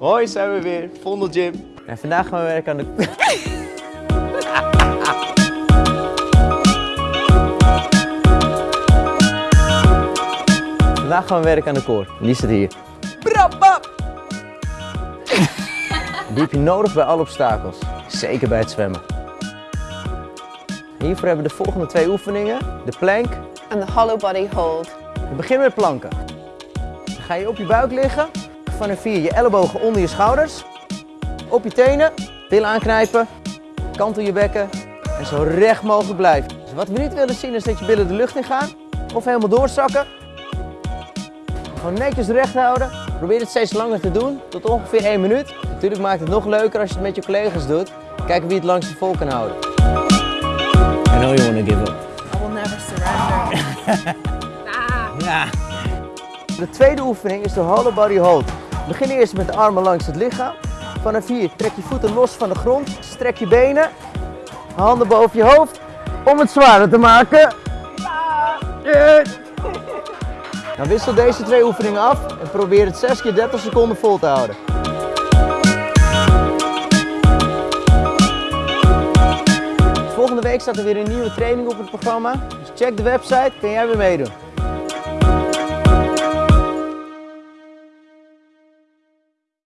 Hoi, zijn we weer. Vondel Gym. En vandaag gaan we werken aan de... vandaag gaan we werken aan de koor. En die staat hier. Brabab! Die heb je nodig bij alle obstakels. Zeker bij het zwemmen. Hiervoor hebben we de volgende twee oefeningen. De plank. En de hollow body hold. We beginnen met planken. Dan ga je op je buik liggen. Vanaf hier je ellebogen onder je schouders. Op je tenen. Billen aanknijpen. Kantel je bekken. En zo recht mogelijk blijven. Dus wat we niet willen zien is dat je billen de lucht in gaan. Of helemaal doorzakken. Gewoon netjes recht houden. Probeer het steeds langer te doen. Tot ongeveer 1 minuut. Natuurlijk maakt het nog leuker als je het met je collega's doet. Kijken wie het langste vol kan houden. I know you wanna give up. I will never surrender. De tweede oefening is de hollow body hold. Begin eerst met de armen langs het lichaam. Vanaf hier trek je voeten los van de grond. Strek je benen. Handen boven je hoofd. Om het zwaarder te maken. Dan wissel deze twee oefeningen af en probeer het 6 keer 30 seconden vol te houden. Volgende week staat er weer een nieuwe training op het programma. Dus check de website, kun jij weer meedoen.